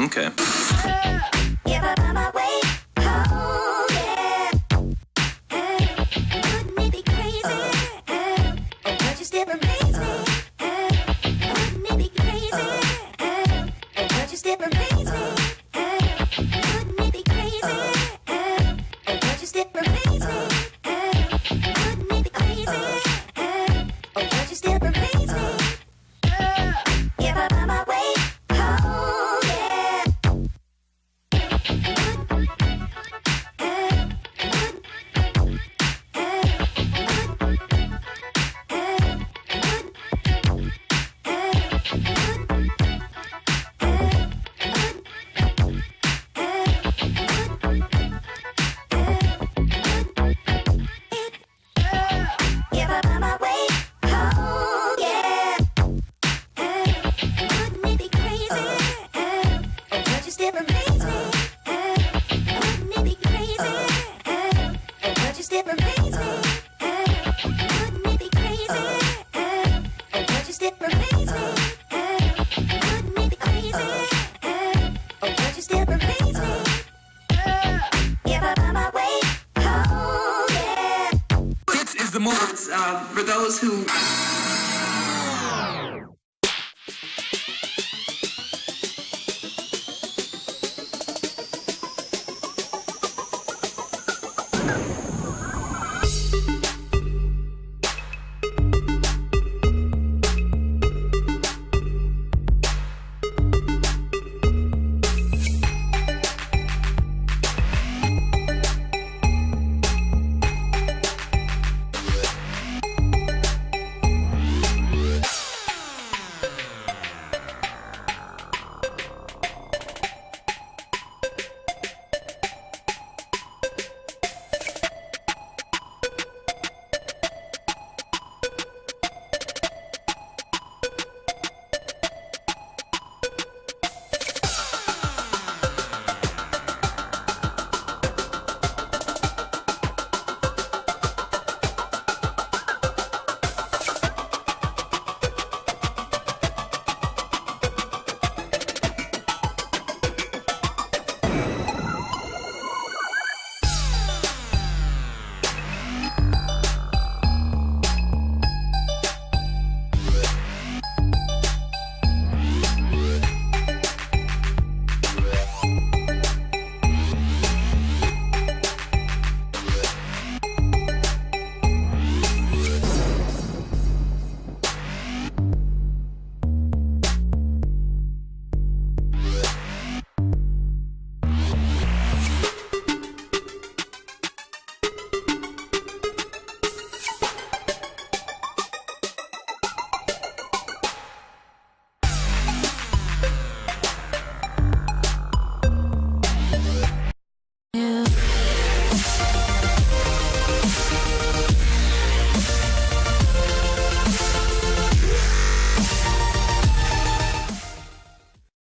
Okay. The moment uh, for those who